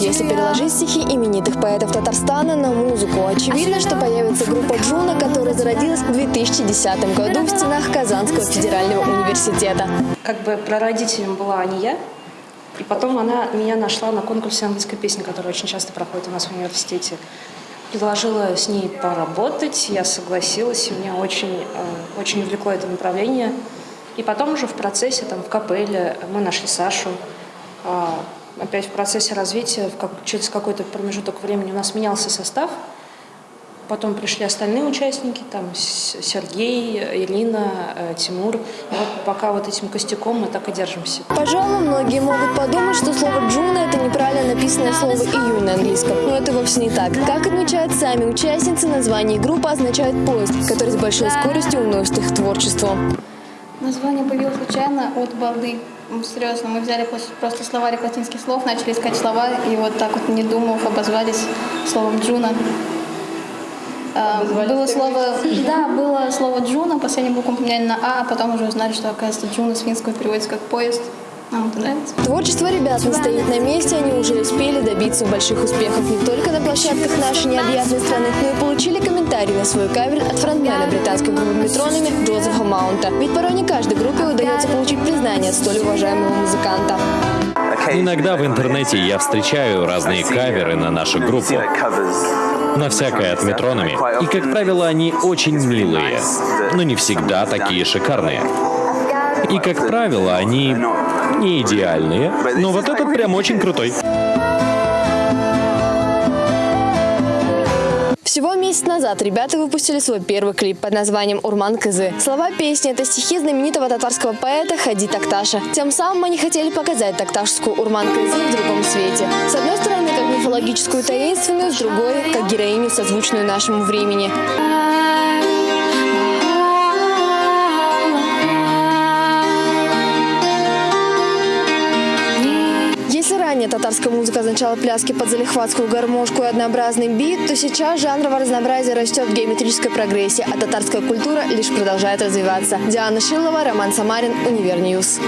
Если переложить стихи именитых поэтов Татарстана на музыку, очевидно, что появится группа Джуна, которая зародилась в 2010 году в стенах Казанского федерального университета. Как бы прародителем была не я, и потом она меня нашла на конкурсе английской песни, который очень часто проходит у нас в университете. Предложила с ней поработать, я согласилась, и меня очень, э, очень увлекло это направление. И потом уже в процессе, там, в капелле мы нашли Сашу. Опять в процессе развития, в как, через какой-то промежуток времени у нас менялся состав. Потом пришли остальные участники, там Сергей, Ирина, э, Тимур. И вот пока вот этим костяком мы так и держимся. Пожалуй, многие могут подумать, что слово «джуна» — это неправильно написанное слово «июнь» на английском. Но это вовсе не так. Как отмечают сами участницы, название группы означает «поезд», который с большой скоростью уносит их творчество. Название появилось случайно от балды. М, Серьезно, мы взяли просто- словарик латинских слов, начали искать слова, и вот так вот, не думав, обозвались словом «джуна». А, было слово, да, было слово «джуна», последнюю букву поменяли на «а», а потом уже узнали, что, оказывается, «джуна» с финского переводится как «поезд». Нам это нравится. Творчество ребят не стоит на месте, они уже успели добиться больших успехов не только на площадках нашей необъятной страны, но и получили комментарии на свой кавер от фронтмена британской группы Метрономи Джозефа Маунта. Ведь порой не каждой группе удается получить признание от столь уважаемого музыканта. Иногда в интернете я встречаю разные каверы на нашу группу, на всякое от метронами. И, как правило, они очень милые, но не всегда такие шикарные. И, как правило, они не идеальные, но вот этот прям очень крутой. Всего месяц назад ребята выпустили свой первый клип под названием «Урман Кызы». Слова песни – это стихи знаменитого татарского поэта Хади Такташа. Тем самым они хотели показать такташскую Урман Кызы в другом свете. С одной стороны, как мифологическую таинственную, с другой – как героиню, созвучную нашему времени. Ранее татарская музыка означала пляски под залихватскую гармошку и однообразный бит, то сейчас жанровое разнообразие растет в геометрической прогрессии, а татарская культура лишь продолжает развиваться. Диана Шилова, Роман Самарин, Univer News.